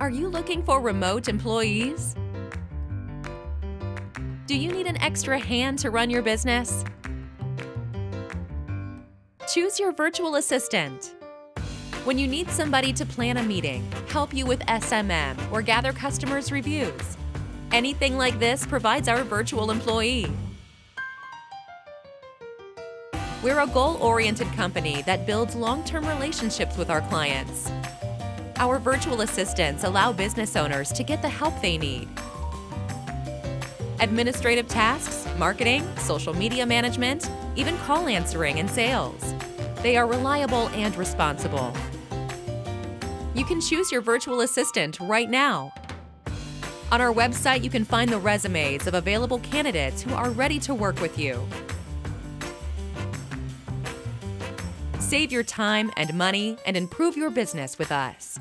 Are you looking for remote employees? Do you need an extra hand to run your business? Choose your virtual assistant. When you need somebody to plan a meeting, help you with SMM, or gather customers' reviews, anything like this provides our virtual employee. We're a goal-oriented company that builds long-term relationships with our clients. Our virtual assistants allow business owners to get the help they need. Administrative tasks, marketing, social media management, even call answering and sales. They are reliable and responsible. You can choose your virtual assistant right now. On our website, you can find the resumes of available candidates who are ready to work with you. Save your time and money and improve your business with us.